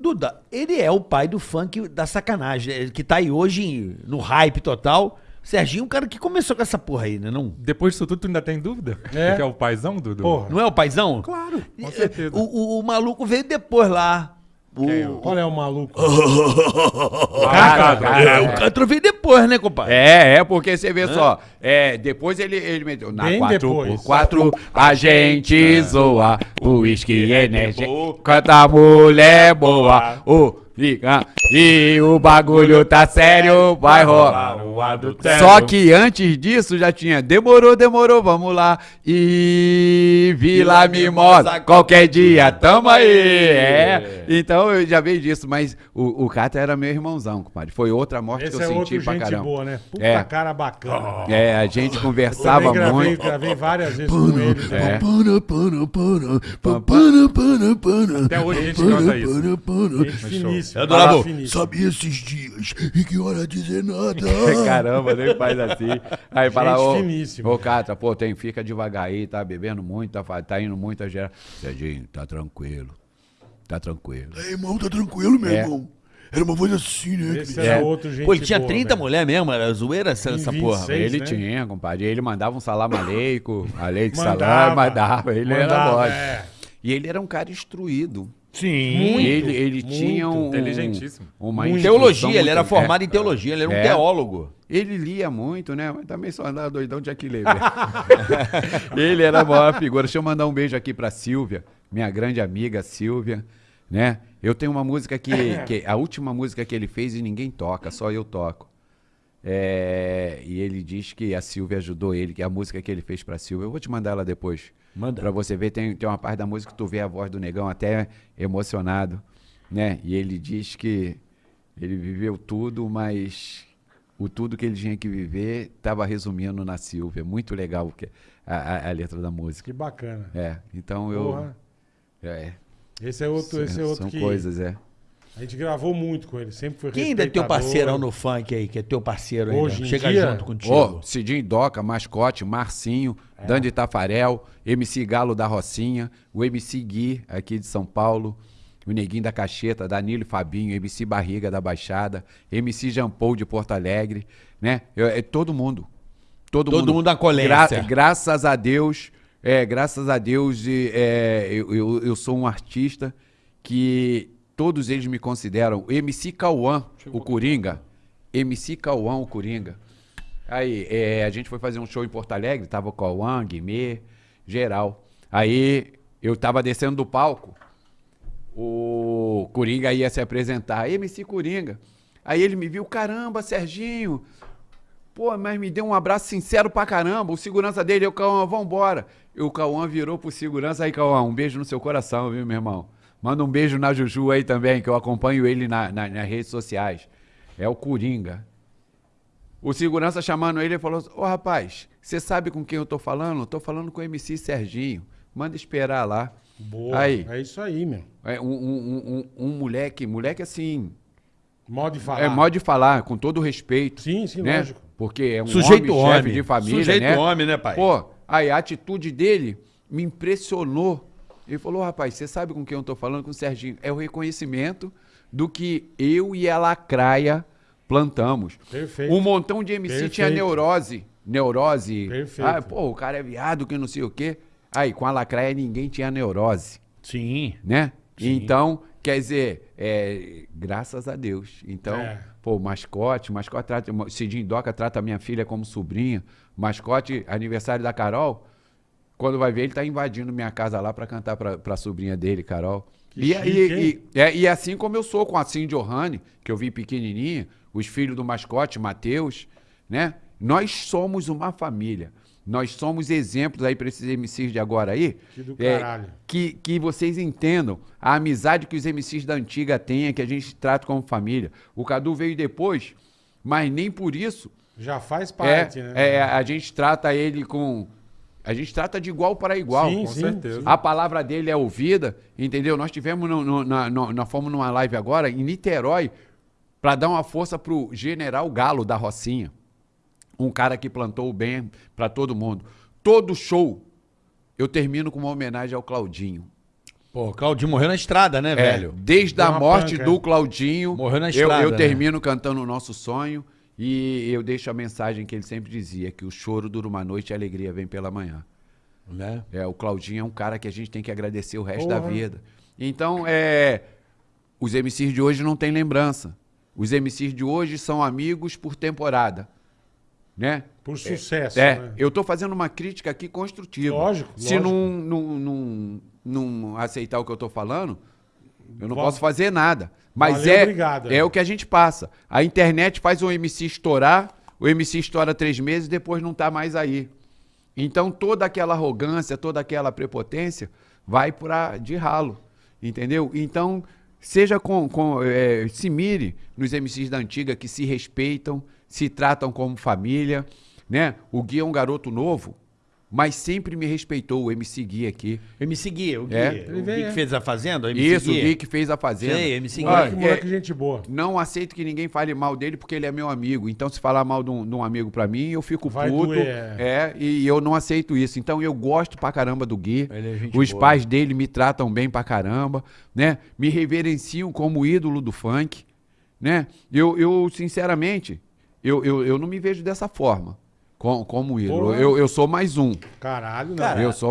Duda, ele é o pai do funk da sacanagem, ele que tá aí hoje no hype total. Serginho é um cara que começou com essa porra aí, né? Não, Depois disso tudo, tu ainda tem dúvida? É. Que é o paizão, Dudu? Porra. não é o paizão? Claro, com Eh, certeza. O, o- o maluco veio depois lá. O, é o- Qual é o maluco? Ah, É, cara, o Castro veio depois, né, compadre? É, é, porque você vê só. É, depois ele, ele meteu. Na Bem 4 depois. por 4 a gente zoa. O uísque energético. Canta mulher boa. O fica. E o bagulho tá sério, vai rolar. o adultério. Só que antes disso já tinha demorou, demorou, vamos lá. E Vila Mimosa, qualquer dia, tamo aí. É. Então eu já veio disso, mas o, o Cata era meu irmãozão, compadre. Foi outra morte Esse que é eu outro senti pra gente caramba. boa, né? Puta É. cara bacana. É, a gente Eu conversava também gravei, muito. gravei várias vezes com ele. É. né? Até hoje a gente canta isso. Gente finíssima. É, cara Bo, finíssima. Sabia esses dias e que hora dizer nada. Caramba, nem faz assim. Aí fala, ô, ô Cata, pô, tem, fica devagar aí, tá bebendo muito, tá, tá indo muito a gerar. Serginho, tá tranquilo. Tá tranquilo. Ei, irmão, tá tranquilo, meu É. irmão? Era uma voz assim, né? Esse era É. outro gente Pô, ele tinha boa, 30 velho. mulheres mesmo, era zoeira essa, essa 26. porra. Ele né? tinha, compadre. Ele mandava um salam aleico, aleico Mandava. salam, mandava. Ele era Mandava, lógico. é. E ele era um cara instruído. Sim. Muito, ele ele muito. tinha um, Inteligentíssimo. uma Teologia, ele era formado é. em teologia, ele era um É. teólogo. Ele lia muito, né? Mas também só andava doidão de Aquileber. ele era a maior figura. Deixa eu mandar um beijo aqui pra Silvia, minha grande amiga Silvia, né? Eu tenho uma música que, que a última música que ele fez e ninguém toca, só eu toco. É, e ele diz que a Silvia ajudou ele, que a música que ele fez pra Silvia. Eu vou te mandar ela depois. Manda. Pra você ver, tem, tem uma parte da música que tu vê a voz do negão até emocionado, né? E ele diz que ele viveu tudo, mas o tudo que ele tinha que viver estava resumindo na Silvia. Muito legal que- a, a- a letra da música. Que bacana. É, então eu. Porra. É, Esse é outro, esse é outro são que coisas, é. A gente gravou muito com ele. Sempre foi Quem ainda é teu parceirão no funk aí, que é teu parceiro ainda? Hoje em Chega dia? junto contigo. Ó, Cidinho Doca, Mascote, Marcinho, É. Dandy Tafarel, MC Galo da Rocinha, o MC Gui, aqui de São Paulo, o Neguinho da Cacheta, Danilo e Fabinho, MC Barriga da Baixada, MC Jampou de Porto Alegre, né? Eu- é todo mundo. Todo, Todo mundo da colência. graças a Deus, é, graças a Deus, e, é, eu, eu, eu sou um artista que todos eles me consideram. MC Cauã, o Coringa. MC Cauã, o Coringa. Aí, é, a gente foi fazer um show em Porto Alegre, tava o Cauã, Guimê, geral. Aí, eu tava descendo do palco, o Coringa ia se apresentar, MC Coringa. Aí ele me viu, caramba, Serginho, pô, mas me deu um abraço sincero pra caramba. O segurança dele, eu, Cauã, vambora. E o Cauã virou pro segurança, aí, Cauã, um beijo no seu coração, viu, meu irmão? Manda um beijo na Juju aí também, que eu acompanho ele na, na- nas redes sociais. É o Coringa. O segurança chamando ele, ele falou: Ô rapaz, você sabe com quem eu tô falando? Eu tô falando com o MC Serginho. Manda esperar lá. Boa. Aí. É isso aí, meu. É um, um- um- um- um moleque, moleque assim, Modo de falar. é modo de falar, com todo respeito. Sim, sim, né? lógico. Porque é um Sujeito homem, homem. chefe de família, Sujeito né? homem, né, pai? Pô, aí a atitude dele me impressionou. Ele falou, rapaz, você sabe com quem eu tô falando? Com o Serginho. É o reconhecimento do que eu e a Lacraia plantamos. Perfeito. Um montão de MC tinha Perfeito. neurose. Neurose. Perfeito. Ah, pô, o cara é viado, que não sei o quê. Aí, com a Lacraia, ninguém tinha neurose Sim. né? Então, quer dizer, é, graças a Deus. Então, É. pô, mascote, mascote trata, Cidinho Doca trata a minha filha como sobrinha. Mascote, aniversário da Carol, quando vai ver, ele tá invadindo minha casa lá pra cantar pra, pra sobrinha dele, Carol. Que E, chique, e, e, é, e assim como eu sou com a Cindy Ohane, que eu vi pequenininha, os filhos do mascote, Matheus, né? Nós somos uma família. Nós somos exemplos aí para esses MCs de agora aí. Que do é, caralho. que, que vocês entendam a amizade que os MCs da antiga têm, que a gente trata como família. O Cadu veio depois, mas nem por isso Já faz é, parte, né? é, a gente trata ele com. A gente trata de igual para igual. Sim, com sim, certeza. A palavra dele é ouvida, entendeu? Nós tivemos, no, no, na, no, nós fomos numa live agora em Niterói para dar uma força pro General Galo da Rocinha. Um cara que plantou o bem para todo mundo. Todo show eu termino com uma homenagem ao Claudinho. Pô, o Claudinho morreu na estrada, né, É, velho? desde Deu a morte panca, do é. Claudinho, Morreu na eu, estrada, eu né? termino cantando o nosso sonho e eu deixo a mensagem que ele sempre dizia, que o choro dura uma noite e a alegria vem pela manhã. Né? É, o Claudinho é um cara que a gente tem que agradecer o resto da Porra. vida. Então, é, os MCs de hoje não têm lembrança. Os MCs de hoje são amigos por temporada, né? Por sucesso, É, né? eu tô fazendo uma crítica aqui construtiva. Lógico, Se lógico. Não, não, não, não aceitar o que eu tô falando, eu não posso fazer nada. Mas Valeu, é, obrigado, é o que a gente passa. A internet faz o MC estourar, o MC estoura três meses e depois não tá mais aí. Então toda aquela arrogância, toda aquela prepotência vai para de ralo, entendeu? Então seja com, com é, se mire nos MCs da antiga que se respeitam, se tratam como família, né? O Gui é um garoto novo, mas sempre me respeitou o MC Gui aqui. MC Gui, o Gui. É. O Gui que é. fez a Fazenda? o MC Isso, o Gui que fez a fazenda. Sei, MC Gui. Olha, Moleque, moleque, é, gente boa. não aceito que ninguém fale mal dele porque ele é meu amigo. Então, se falar mal de um, de um amigo pra mim, eu fico Vai puto. doer, é. e eu não aceito isso. Então, eu gosto pra caramba do Gui. Ele é gente Os boa. pais dele me tratam bem pra caramba, né? Me reverenciam como ídolo do funk, né? Eu, eu sinceramente, eu, eu, eu não me vejo dessa forma, com- como ídolo. Eu, eu sou mais um. Caralho, não. Cara, Eu sou